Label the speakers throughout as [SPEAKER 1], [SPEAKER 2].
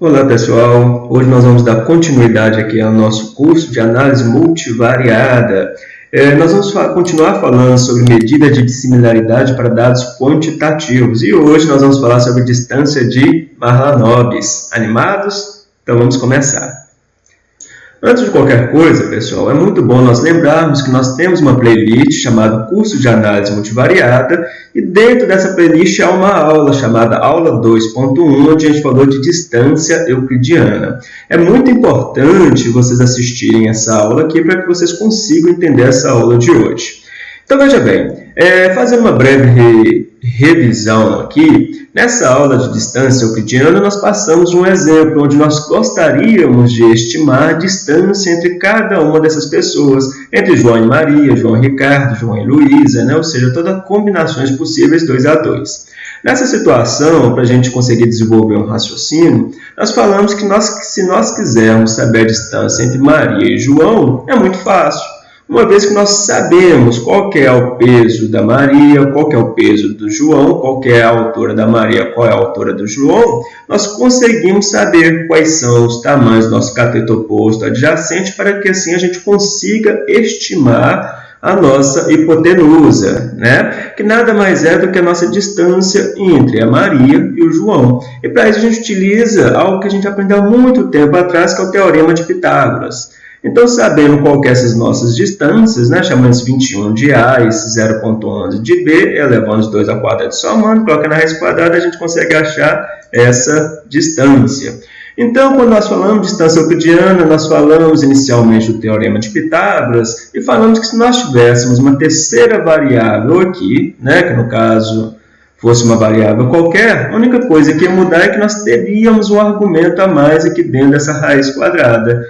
[SPEAKER 1] Olá pessoal, hoje nós vamos dar continuidade aqui ao nosso curso de análise multivariada. É, nós vamos continuar falando sobre medida de dissimilaridade para dados quantitativos e hoje nós vamos falar sobre distância de Mahalanobis. Animados? Então vamos começar. Antes de qualquer coisa, pessoal, é muito bom nós lembrarmos que nós temos uma playlist chamada Curso de Análise Multivariada e dentro dessa playlist há uma aula chamada Aula 2.1, onde a gente falou de distância euclidiana. É muito importante vocês assistirem essa aula aqui para que vocês consigam entender essa aula de hoje. Então, veja bem, é, fazendo uma breve re, revisão aqui, nessa aula de distância euclidiana, nós passamos um exemplo onde nós gostaríamos de estimar a distância entre cada uma dessas pessoas, entre João e Maria, João e Ricardo, João e Luísa, né? ou seja, todas combinações possíveis 2 a 2. Nessa situação, para a gente conseguir desenvolver um raciocínio, nós falamos que nós, se nós quisermos saber a distância entre Maria e João, é muito fácil uma vez que nós sabemos qual é o peso da Maria, qual é o peso do João, qual é a altura da Maria, qual é a altura do João, nós conseguimos saber quais são os tamanhos do nosso cateto oposto adjacente para que assim a gente consiga estimar a nossa hipotenusa, né? que nada mais é do que a nossa distância entre a Maria e o João. E para isso a gente utiliza algo que a gente aprendeu há muito tempo atrás, que é o Teorema de Pitágoras. Então, sabendo qual que é essas nossas distâncias, né, chamamos 21 de A e 0.11 de B, elevando os dois ao quadrado somando, coloca na raiz quadrada, a gente consegue achar essa distância. Então, quando nós falamos de distância euclidiana, nós falamos inicialmente do Teorema de Pitágoras e falamos que se nós tivéssemos uma terceira variável aqui, né, que no caso fosse uma variável qualquer, a única coisa que ia mudar é que nós teríamos um argumento a mais aqui dentro dessa raiz quadrada.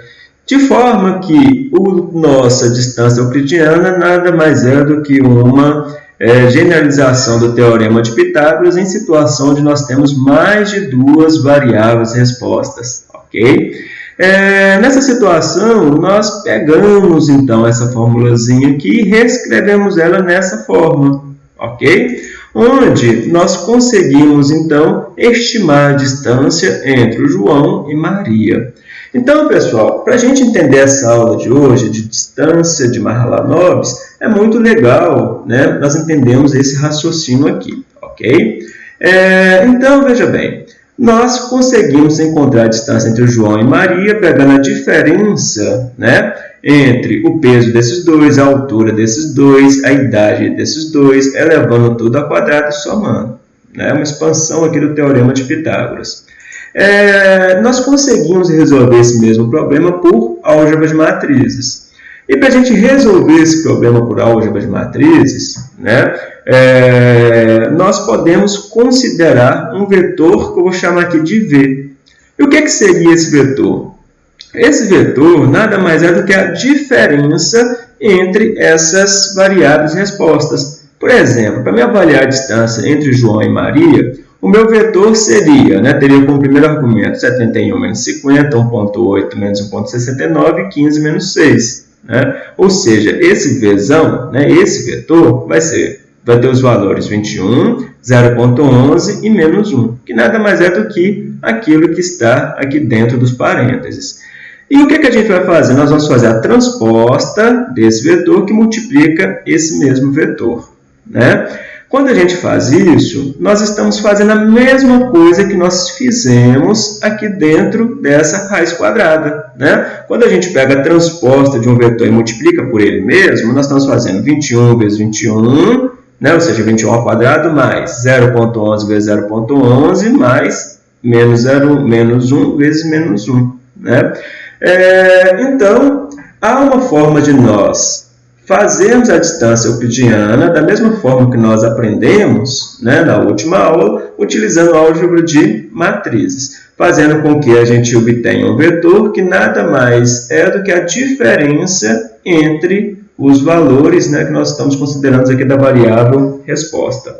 [SPEAKER 1] De forma que a nossa distância euclidiana nada mais é do que uma é, generalização do teorema de Pitágoras em situação onde nós temos mais de duas variáveis respostas. ok? É, nessa situação, nós pegamos então essa formulazinha aqui e reescrevemos ela nessa forma. ok? Onde nós conseguimos então estimar a distância entre o João e Maria. Então, pessoal, para a gente entender essa aula de hoje, de distância de Mahalanobis, é muito legal né, nós entendemos esse raciocínio aqui, ok? É, então, veja bem, nós conseguimos encontrar a distância entre João e Maria, pegando a diferença né, entre o peso desses dois, a altura desses dois, a idade desses dois, elevando tudo ao quadrado e somando. Né, uma expansão aqui do Teorema de Pitágoras. É, nós conseguimos resolver esse mesmo problema por álgebra de matrizes. E para a gente resolver esse problema por álgebra de matrizes, né, é, nós podemos considerar um vetor que eu vou chamar aqui de V. E o que, é que seria esse vetor? Esse vetor nada mais é do que a diferença entre essas variáveis respostas. Por exemplo, para me avaliar a distância entre João e Maria, o meu vetor seria, né, teria como primeiro argumento 71 menos 50, 1.8 menos 1.69, 15 menos 6. Né? Ou seja, esse Vzão, né, esse vetor, vai, ser, vai ter os valores 21, 0.11 e menos 1, que nada mais é do que aquilo que está aqui dentro dos parênteses. E o que, que a gente vai fazer? Nós vamos fazer a transposta desse vetor que multiplica esse mesmo vetor. Né? Quando a gente faz isso, nós estamos fazendo a mesma coisa que nós fizemos aqui dentro dessa raiz quadrada. Né? Quando a gente pega a transposta de um vetor e multiplica por ele mesmo, nós estamos fazendo 21 vezes 21, né? ou seja, 21 ao quadrado, mais 0.11 vezes 0.11, mais menos, 0, menos 1 vezes menos 1. Né? É, então, há uma forma de nós fazemos a distância euclidiana da mesma forma que nós aprendemos né, na última aula, utilizando álgebra de matrizes, fazendo com que a gente obtenha um vetor que nada mais é do que a diferença entre os valores né, que nós estamos considerando aqui da variável resposta.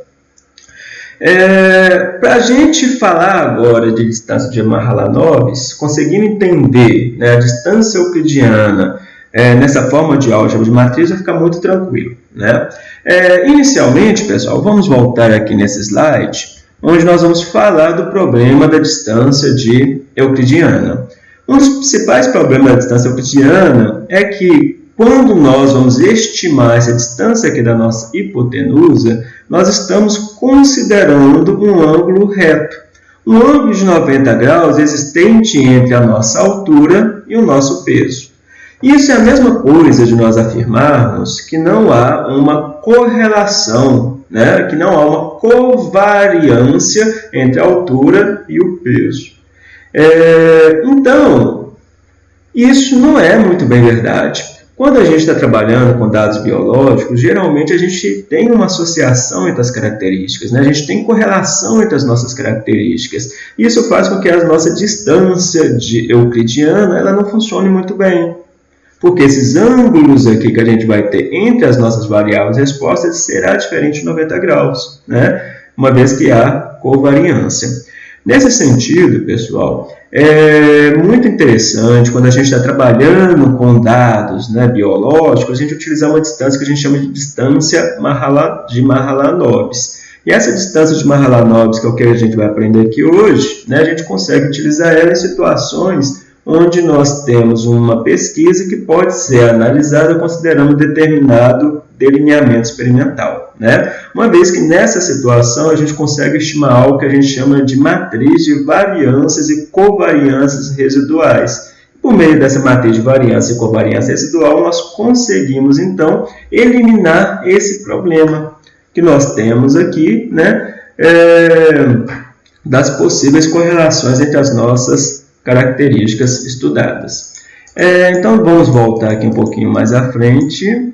[SPEAKER 1] É, Para a gente falar agora de distância de Mahalanobis, conseguindo entender né, a distância euclidiana é, nessa forma de álgebra de matriz vai ficar muito tranquilo. Né? É, inicialmente, pessoal, vamos voltar aqui nesse slide. onde nós vamos falar do problema da distância de euclidiana. Um dos principais problemas da distância euclidiana é que quando nós vamos estimar essa distância aqui da nossa hipotenusa, nós estamos considerando um ângulo reto. Um ângulo de 90 graus existente entre a nossa altura e o nosso peso. Isso é a mesma coisa de nós afirmarmos que não há uma correlação, né? que não há uma covariância entre a altura e o peso. É, então, isso não é muito bem verdade. Quando a gente está trabalhando com dados biológicos, geralmente a gente tem uma associação entre as características, né? a gente tem correlação entre as nossas características. Isso faz com que a nossa distância de euclidiana ela não funcione muito bem. Porque esses ângulos aqui que a gente vai ter entre as nossas variáveis respostas será diferente de 90 graus, né? uma vez que há covariância. Nesse sentido, pessoal, é muito interessante quando a gente está trabalhando com dados né, biológicos, a gente utilizar uma distância que a gente chama de distância de Mahalanobis. E essa distância de Mahalanobis, que é o que a gente vai aprender aqui hoje, né, a gente consegue utilizar ela em situações onde nós temos uma pesquisa que pode ser analisada considerando determinado delineamento experimental. Né? Uma vez que nessa situação a gente consegue estimar algo que a gente chama de matriz de variâncias e covariâncias residuais. Por meio dessa matriz de variância e covariância residual, nós conseguimos, então, eliminar esse problema que nós temos aqui, né, é, das possíveis correlações entre as nossas características estudadas. É, então, vamos voltar aqui um pouquinho mais à frente.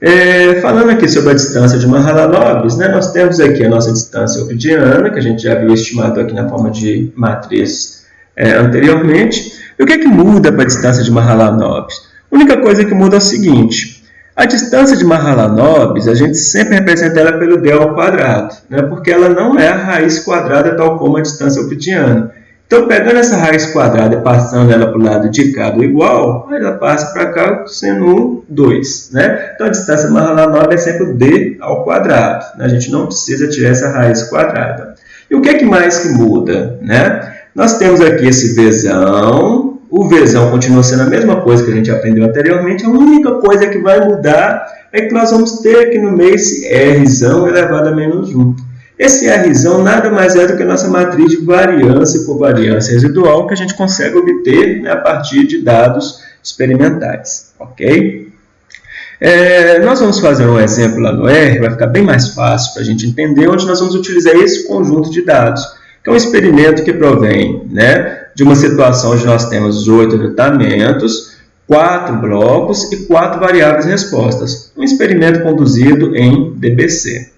[SPEAKER 1] É, falando aqui sobre a distância de Mahalanobis, né, nós temos aqui a nossa distância euclidiana, que a gente já viu estimado aqui na forma de matriz é, anteriormente. E o que, é que muda para a distância de Mahalanobis? A única coisa que muda é o seguinte, a distância de Mahalanobis, a gente sempre representa ela pelo d ao quadrado, né, porque ela não é a raiz quadrada tal como a distância euclidiana. Então, pegando essa raiz quadrada e passando ela para o lado de cá do igual, ela passa para cá sendo 2. Né? Então, a distância mais nova é sempre d ao quadrado. Né? A gente não precisa tirar essa raiz quadrada. E o que, é que mais que muda? Né? Nós temos aqui esse Vzão. O Vzão continua sendo a mesma coisa que a gente aprendeu anteriormente. A única coisa que vai mudar é que nós vamos ter aqui no meio esse Rzão elevado a menos 1. Esse Rzão nada mais é do que a nossa matriz de variância e covariância residual que a gente consegue obter né, a partir de dados experimentais. Ok? É, nós vamos fazer um exemplo lá no R, vai ficar bem mais fácil para a gente entender, onde nós vamos utilizar esse conjunto de dados, que é um experimento que provém né, de uma situação onde nós temos oito tratamentos, quatro blocos e quatro variáveis respostas. Um experimento conduzido em DBC.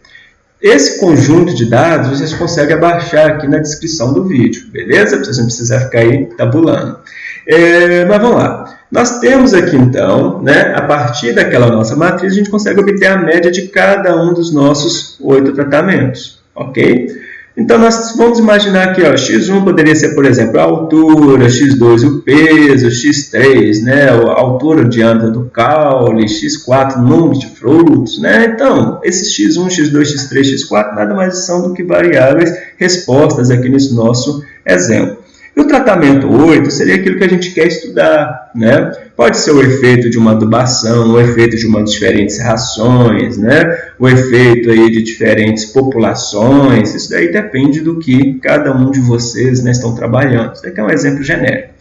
[SPEAKER 1] Esse conjunto de dados vocês conseguem abaixar aqui na descrição do vídeo, beleza? Para vocês não precisarem ficar aí tabulando. É, mas vamos lá. Nós temos aqui, então, né, a partir daquela nossa matriz, a gente consegue obter a média de cada um dos nossos oito tratamentos, ok? Então, nós vamos imaginar que ó, x1 poderia ser, por exemplo, a altura, x2 o peso, x3 né, a altura, o diâmetro do caule, x4 número de frutos. Né? Então, esses x1, x2, x3, x4 nada mais são do que variáveis respostas aqui nesse nosso exemplo. O tratamento 8 seria aquilo que a gente quer estudar, né? Pode ser o efeito de uma adubação, o efeito de uma diferentes rações, né? O efeito aí de diferentes populações, isso daí depende do que cada um de vocês né, estão trabalhando. Isso daqui é um exemplo genérico.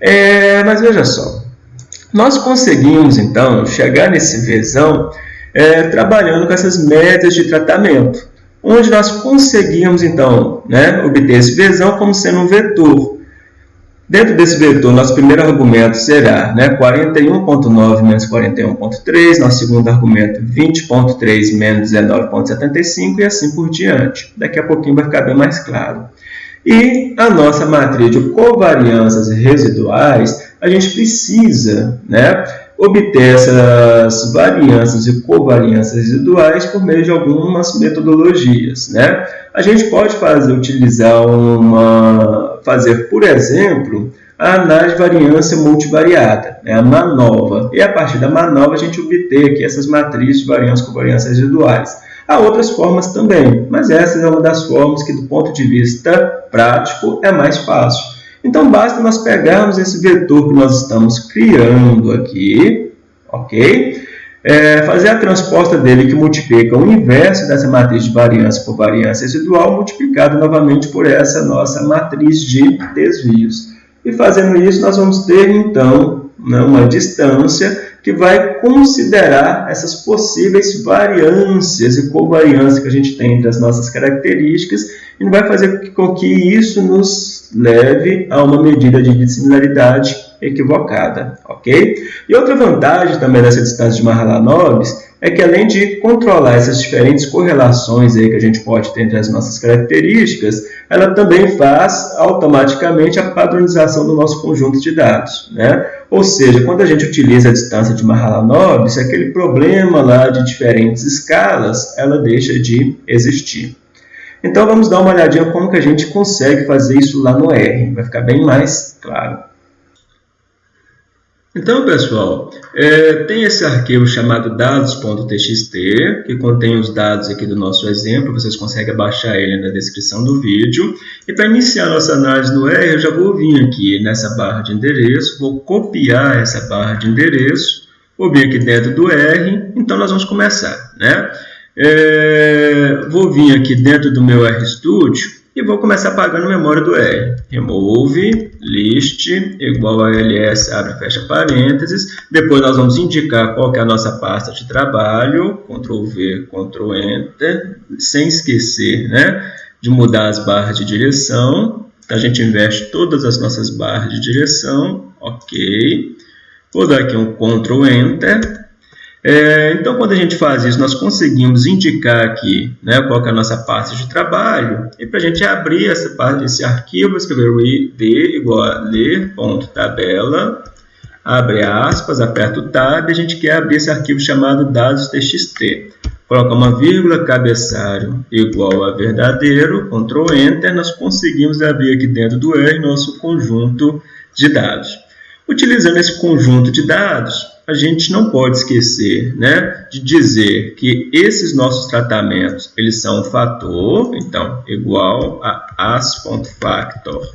[SPEAKER 1] É, mas veja só, nós conseguimos então chegar nesse Vzão é, trabalhando com essas médias de tratamento onde nós conseguimos, então, né, obter esse Vzão como sendo um vetor. Dentro desse vetor, nosso primeiro argumento será né, 41.9 menos 41.3, nosso segundo argumento 20.3 menos 19.75 e assim por diante. Daqui a pouquinho vai ficar bem mais claro. E a nossa matriz de covariâncias residuais, a gente precisa né, obter essas variâncias e covariâncias residuais por meio de algumas metodologias. Né? A gente pode fazer, utilizar uma, fazer, por exemplo, a análise de variância multivariada, né? a MANOVA. E a partir da MANOVA a gente obter aqui essas matrizes de variância e covariância residuais. Há outras formas também, mas essa é uma das formas que, do ponto de vista prático, é mais fácil. Então, basta nós pegarmos esse vetor que nós estamos criando aqui, ok? É, fazer a transposta dele que multiplica o inverso dessa matriz de variância por variância residual multiplicado novamente por essa nossa matriz de desvios. E fazendo isso, nós vamos ter, então, né, uma distância que vai considerar essas possíveis variâncias e covariância que a gente tem entre as nossas características e vai fazer com que isso nos leve a uma medida de dissimilaridade equivocada, ok? E outra vantagem também dessa distância de Mahalanobis é que além de controlar essas diferentes correlações aí que a gente pode ter entre as nossas características, ela também faz automaticamente a padronização do nosso conjunto de dados. Né? Ou seja, quando a gente utiliza a distância de Mahalanobis, aquele problema lá de diferentes escalas, ela deixa de existir. Então vamos dar uma olhadinha como que a gente consegue fazer isso lá no R, vai ficar bem mais claro. Então, pessoal, é, tem esse arquivo chamado dados.txt, que contém os dados aqui do nosso exemplo, vocês conseguem baixar ele na descrição do vídeo. E para iniciar nossa análise no R, eu já vou vir aqui nessa barra de endereço, vou copiar essa barra de endereço, vou vir aqui dentro do R, então nós vamos começar. Né? É, vou vir aqui dentro do meu RStudio, e vou começar pagando memória do R. Remove list igual a ls, abre e fecha parênteses. Depois nós vamos indicar qual é a nossa pasta de trabalho, Ctrl V, Ctrl Enter, sem esquecer né, de mudar as barras de direção. Então, a gente investe todas as nossas barras de direção, ok. Vou dar aqui um Ctrl Enter é, então, quando a gente faz isso, nós conseguimos indicar aqui né, qual é a nossa pasta de trabalho. E para a gente abrir essa, esse arquivo, escrever d igual a ler.tabela, abre aspas, aperta o tab, e a gente quer abrir esse arquivo chamado dados.txt. Coloca uma vírgula, cabeçalho igual a verdadeiro, Ctrl Enter, nós conseguimos abrir aqui dentro do R nosso conjunto de dados. Utilizando esse conjunto de dados, a gente não pode esquecer né, de dizer que esses nossos tratamentos eles são um fator, então, igual a as.factor,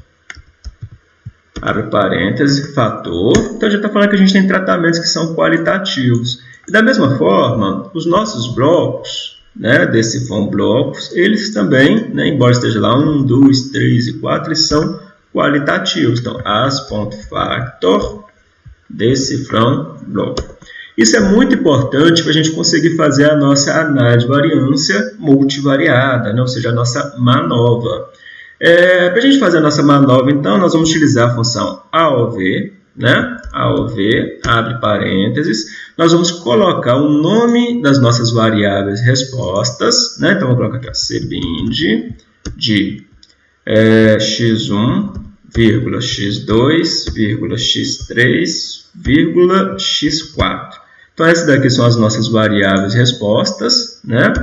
[SPEAKER 1] abre parênteses, fator. Então, já está falando que a gente tem tratamentos que são qualitativos. E da mesma forma, os nossos blocos, né, desse from blocos, eles também, né, embora esteja lá 1, 2, 3 e 4, eles são qualitativos. Então, as.factor decifram bloco. Isso é muito importante para a gente conseguir fazer a nossa análise de variância multivariada, né? ou seja, a nossa manova. É, para a gente fazer a nossa manova, então, nós vamos utilizar a função AOV, né? AOV, abre parênteses, nós vamos colocar o nome das nossas variáveis respostas, né? Então, vou colocar aqui, ó, cbind de é, x1 vírgula x2, vírgula x3, vírgula x4. Então, essas daqui são as nossas variáveis respostas, né?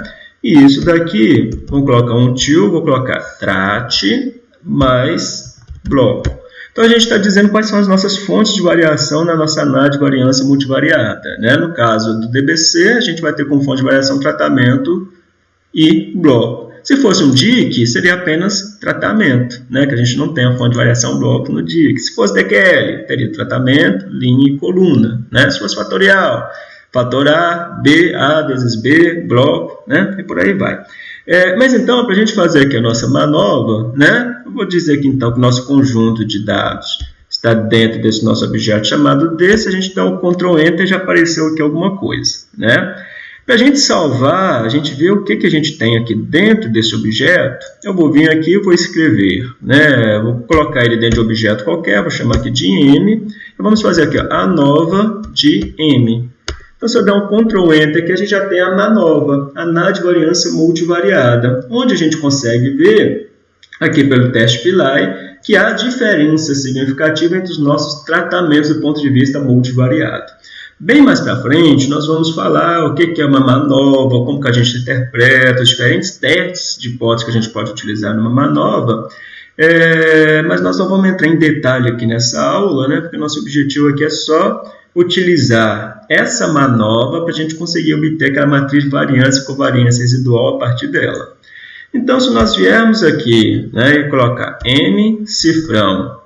[SPEAKER 1] E isso daqui, vou colocar um tio, vou colocar trate mais bloco. Então, a gente está dizendo quais são as nossas fontes de variação na nossa análise de variância multivariada. Né? No caso do DBC, a gente vai ter como fonte de variação tratamento e bloco. Se fosse um DIC, seria apenas tratamento, né? que a gente não tem a fonte de variação bloco no DIC. Se fosse DQL, teria tratamento, linha e coluna. Né? Se fosse fatorial, fator A, B, A vezes B, bloco, né? e por aí vai. É, mas então, para a gente fazer aqui a nossa manobra, né? eu vou dizer aqui então que o nosso conjunto de dados está dentro desse nosso objeto chamado D. Se a gente dá o Ctrl Enter, já apareceu aqui alguma coisa. Né? Para a gente salvar, a gente vê o que, que a gente tem aqui dentro desse objeto. Eu vou vir aqui e vou escrever, né? Vou colocar ele dentro de objeto qualquer, vou chamar aqui de M. E vamos fazer aqui ó, a nova de M. Então, se eu der um Ctrl Enter, aqui a gente já tem a nova, a NA de variância multivariada, onde a gente consegue ver, aqui pelo teste PILAI, que há diferença significativa entre os nossos tratamentos do ponto de vista multivariado. Bem mais para frente, nós vamos falar o que é uma manova, como que a gente interpreta, os diferentes testes de hipótese que a gente pode utilizar numa manova. É, mas nós não vamos entrar em detalhe aqui nessa aula, né, porque nosso objetivo aqui é só utilizar essa manobra para a gente conseguir obter aquela matriz de variância e covariância residual a partir dela. Então, se nós viermos aqui né, e colocar M cifrão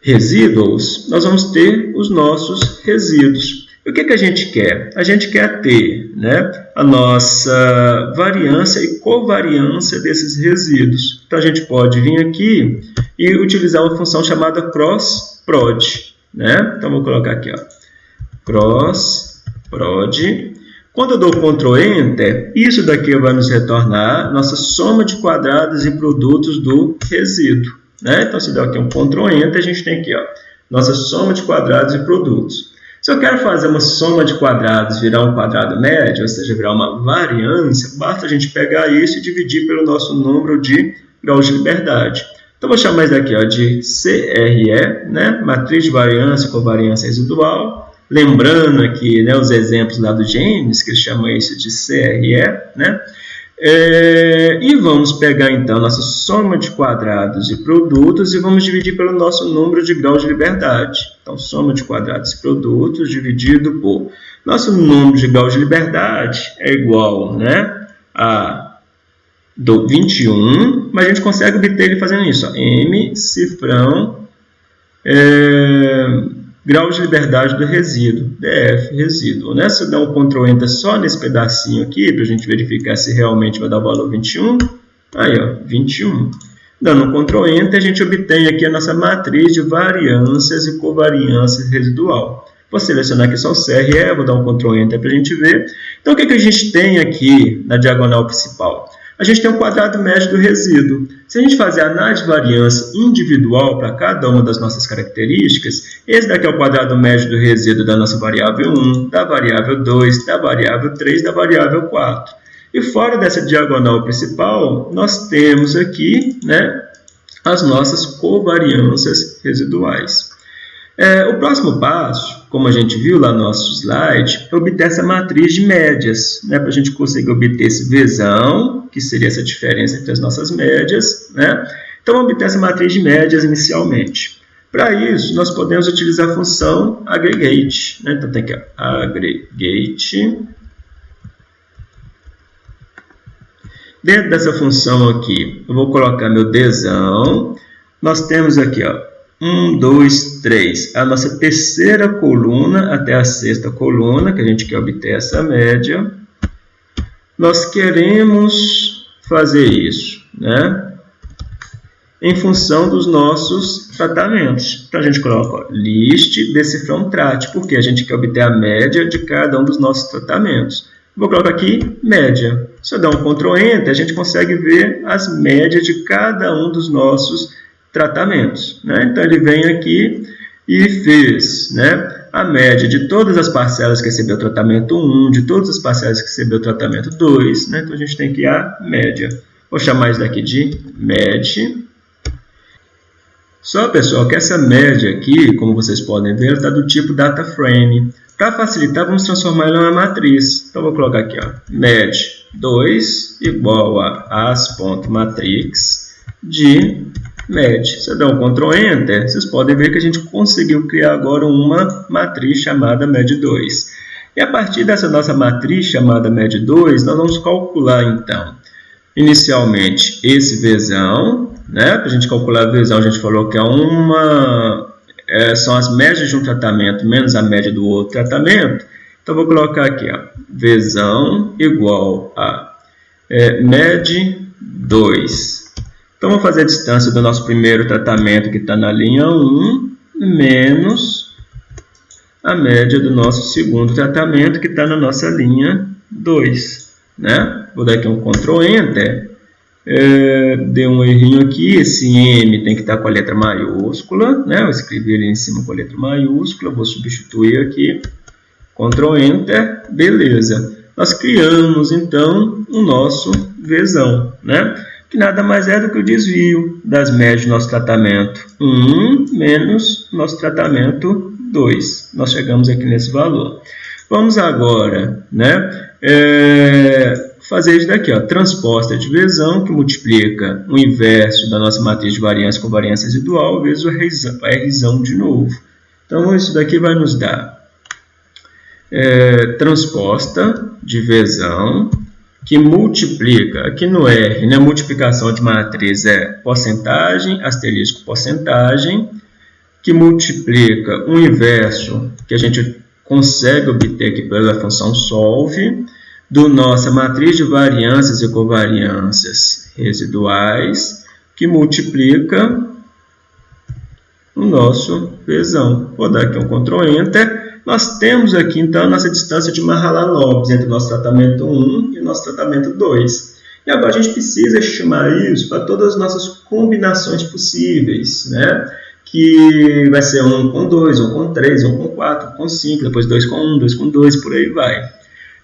[SPEAKER 1] resíduos, nós vamos ter os nossos resíduos. E o que, que a gente quer? A gente quer ter né, a nossa variância e covariância desses resíduos. Então, a gente pode vir aqui e utilizar uma função chamada cross-prod. Né? Então, vou colocar aqui, ó, cross-prod. Quando eu dou Ctrl Enter, isso daqui vai nos retornar nossa soma de quadrados e produtos do resíduo. Né? Então, se der aqui um Ctrl Enter, a gente tem aqui ó, nossa soma de quadrados e produtos. Se eu quero fazer uma soma de quadrados virar um quadrado médio, ou seja, virar uma variância, basta a gente pegar isso e dividir pelo nosso número de graus de liberdade. Então, vou chamar isso daqui ó, de CRE, né? matriz de variância com variância residual. Lembrando aqui né, os exemplos lá do James, que chama isso de CRE, né? É, e vamos pegar então nossa soma de quadrados e produtos e vamos dividir pelo nosso número de graus de liberdade. Então, soma de quadrados e produtos dividido por nosso número de graus de liberdade é igual né, a do 21, mas a gente consegue obter ele fazendo isso. Ó, M cifrão é, grau de liberdade do resíduo, DF, resíduo. Né? Se eu der um Ctrl Enter só nesse pedacinho aqui, para a gente verificar se realmente vai dar o valor 21, aí ó, 21. Dando um Ctrl Enter, a gente obtém aqui a nossa matriz de variâncias e covariâncias residual. Vou selecionar aqui só o CRE, vou dar um Ctrl Enter para a gente ver. Então, o que, que a gente tem aqui na diagonal principal? A gente tem um quadrado médio do resíduo. Se a gente fazer análise de variância individual para cada uma das nossas características, esse daqui é o quadrado médio do resíduo da nossa variável 1, da variável 2, da variável 3, da variável 4. E fora dessa diagonal principal, nós temos aqui né, as nossas covariâncias residuais. É, o próximo passo, como a gente viu lá no nosso slide, é obter essa matriz de médias, né, para a gente conseguir obter esse Vzão, que seria essa diferença entre as nossas médias. Né? Então, obter essa matriz de médias inicialmente. Para isso, nós podemos utilizar a função aggregate. Né? Então, tem aqui, aggregate. Dentro dessa função aqui, eu vou colocar meu Dzão. Nós temos aqui, ó, 1, 2, 3. A nossa terceira coluna até a sexta coluna, que a gente quer obter essa média. Nós queremos fazer isso, né? Em função dos nossos tratamentos. Então, a gente coloca ó, list decifrão trat, porque a gente quer obter a média de cada um dos nossos tratamentos. Vou colocar aqui média. Se eu der um Ctrl Enter, a gente consegue ver as médias de cada um dos nossos tratamentos. Né? Então, ele vem aqui e fez né, a média de todas as parcelas que recebeu tratamento 1, de todas as parcelas que recebeu tratamento 2. Né? Então, a gente tem que a média. Vou chamar isso daqui de MED. Só, pessoal, que essa média aqui, como vocês podem ver, está do tipo data frame. Para facilitar, vamos transformar ela em uma matriz. Então, vou colocar aqui, ó, MED2 igual a as.matrix de MED. Se eu der um Ctrl Enter, vocês podem ver que a gente conseguiu criar agora uma matriz chamada MED2. E a partir dessa nossa matriz chamada MED2, nós vamos calcular então, inicialmente, esse Vzão, né? Para a gente calcular a Vzão, a gente falou que é uma, é, são as médias de um tratamento menos a média do outro tratamento. Então, vou colocar aqui, ó, Vzão igual a é, MED2 então, vamos fazer a distância do nosso primeiro tratamento, que está na linha 1, menos a média do nosso segundo tratamento, que está na nossa linha 2. Né? Vou dar aqui um Ctrl Enter. É, deu um errinho aqui, esse M tem que estar tá com a letra maiúscula. Né? Eu escrevi ele em cima com a letra maiúscula, vou substituir aqui. Ctrl Enter, beleza. Nós criamos, então, o nosso Vzão. Né? Que nada mais é do que o desvio das médias do nosso tratamento 1 menos nosso tratamento 2. Nós chegamos aqui nesse valor. Vamos agora né, é, fazer isso daqui, ó, transposta de divisão, que multiplica o inverso da nossa matriz de variância com variância residual, vezes o R de novo. Então, isso daqui vai nos dar é, transposta de Vzão, que multiplica, aqui no R, né, multiplicação de matriz é porcentagem, asterisco porcentagem, que multiplica o inverso, que a gente consegue obter aqui pela função solve, do nossa matriz de variâncias e covariâncias residuais, que multiplica o nosso Vzão. Vou dar aqui um Ctrl Enter. Nós temos aqui, então, nossa distância de Mahalanobis entre o nosso tratamento 1 e o nosso tratamento 2. E agora a gente precisa estimar isso para todas as nossas combinações possíveis, né? que vai ser 1 com 2, 1 com 3, 1 com 4, 1 com 5, depois 2 com 1, 2 com 2, por aí vai.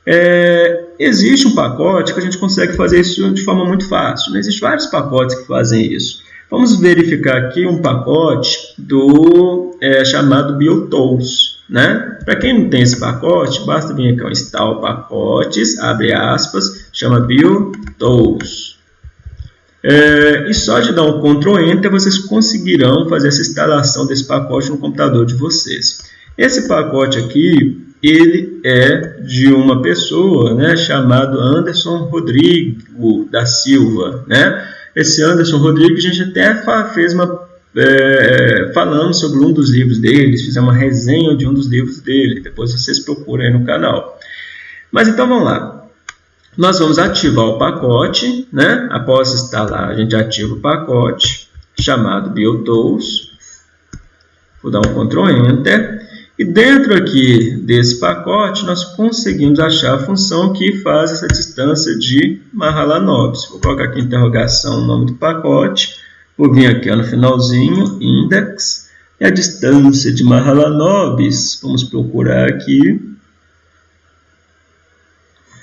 [SPEAKER 1] É, existe um pacote que a gente consegue fazer isso de forma muito fácil. Né? Existem vários pacotes que fazem isso. Vamos verificar aqui um pacote do é, chamado BioTools. Né? Para quem não tem esse pacote, basta vir aqui ao install pacotes, abre aspas, chama BioTools. É, e só de dar um Ctrl Enter vocês conseguirão fazer essa instalação desse pacote no computador de vocês. Esse pacote aqui, ele é de uma pessoa né, chamado Anderson Rodrigo da Silva. Né? Esse Anderson Rodrigo, a gente até fez uma é, falando sobre um dos livros dele, fizemos uma resenha de um dos livros dele, depois vocês procuram aí no canal. Mas então vamos lá. Nós vamos ativar o pacote, né? após instalar, a gente ativa o pacote chamado BioTools. Vou dar um Ctrl Enter. E dentro aqui desse pacote, nós conseguimos achar a função que faz essa distância de Mahalanobis. Vou colocar aqui interrogação, o nome do pacote. Vou vir aqui ó, no finalzinho, index, e a distância de Mahalanobis. Vamos procurar aqui.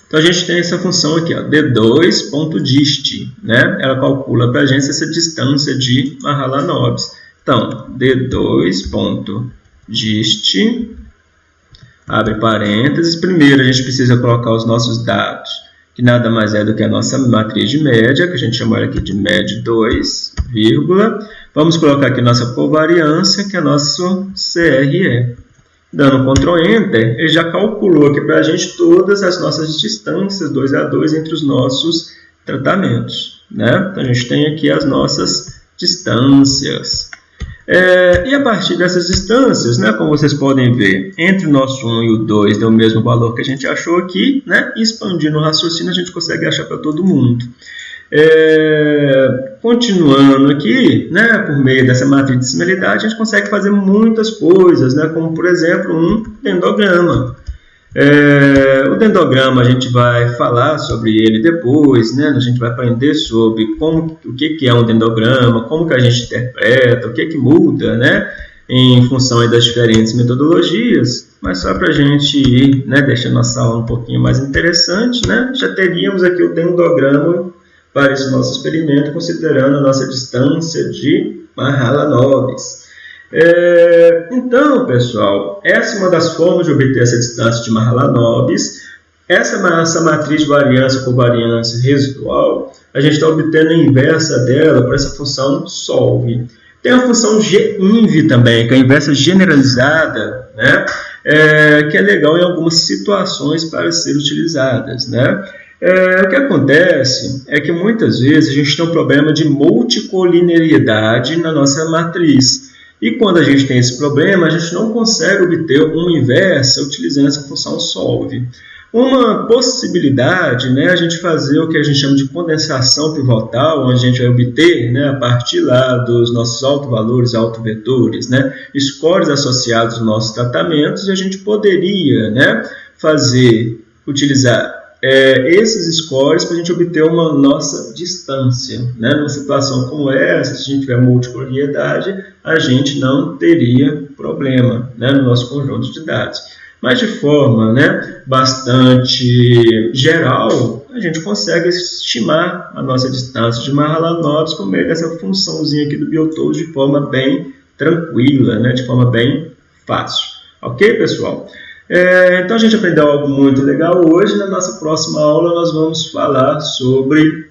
[SPEAKER 1] Então, a gente tem essa função aqui, d2.dist, né? Ela calcula para a gente essa distância de Mahalanobis. Então, d2.dist, abre parênteses. Primeiro, a gente precisa colocar os nossos dados, que nada mais é do que a nossa matriz de média, que a gente chama aqui de MED2, vírgula. Vamos colocar aqui nossa covariância, que é nosso CRE. Dando Ctrl Enter, ele já calculou aqui para a gente todas as nossas distâncias 2 a 2 entre os nossos tratamentos. Né? Então, a gente tem aqui as nossas distâncias. É, e a partir dessas distâncias, né, como vocês podem ver, entre o nosso 1 e o 2 deu o mesmo valor que a gente achou aqui, né, expandindo o raciocínio a gente consegue achar para todo mundo. É, continuando aqui, né, por meio dessa matriz de similaridade, a gente consegue fazer muitas coisas, né, como por exemplo um dendograma. É, o dendograma a gente vai falar sobre ele depois, né? a gente vai aprender sobre como, o que, que é um dendograma, como que a gente interpreta, o que, que muda né? em função das diferentes metodologias, mas só para a gente ir né, deixando nossa aula um pouquinho mais interessante, né? já teríamos aqui o dendograma para esse nosso experimento, considerando a nossa distância de Mahalanobis. É, então, pessoal, essa é uma das formas de obter essa distância de Mahalanobis. Essa, essa matriz de variância por variância residual, a gente está obtendo a inversa dela por essa função solve. Tem a função GINV também, que é a inversa generalizada, né? É, que é legal em algumas situações para ser utilizadas. Né? É, o que acontece é que muitas vezes a gente tem um problema de multicolinearidade na nossa matriz. E quando a gente tem esse problema, a gente não consegue obter um inverso utilizando essa função solve. Uma possibilidade né, a gente fazer o que a gente chama de condensação pivotal, onde a gente vai obter, né, a partir lá dos nossos autovalores, autovetores, né, scores associados aos nossos tratamentos, e a gente poderia né, fazer, utilizar é, esses scores para a gente obter uma nossa distância. Né? Numa situação como essa, se a gente tiver multicoloriedade, a gente não teria problema né, no nosso conjunto de dados. Mas de forma né, bastante geral, a gente consegue estimar a nossa distância de Mahalanobis por meio dessa funçãozinha aqui do Biotools de forma bem tranquila, né, de forma bem fácil. Ok, pessoal? É, então a gente aprendeu algo muito legal hoje. Na nossa próxima aula nós vamos falar sobre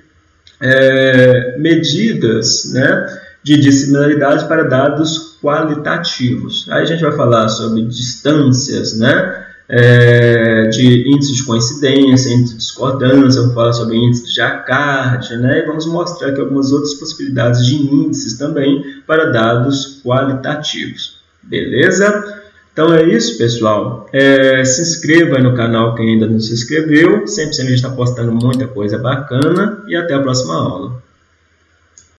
[SPEAKER 1] é, medidas né, de dissimilaridade para dados qualitativos. Aí a gente vai falar sobre distâncias, né? É, de índice de coincidência, índice de discordância, vamos falar sobre índice de Jacquard, né? e vamos mostrar aqui algumas outras possibilidades de índices também para dados qualitativos. Beleza? Então é isso, pessoal. É, se inscreva no canal quem ainda não se inscreveu. Sempre, sempre a gente está postando muita coisa bacana. E até a próxima aula.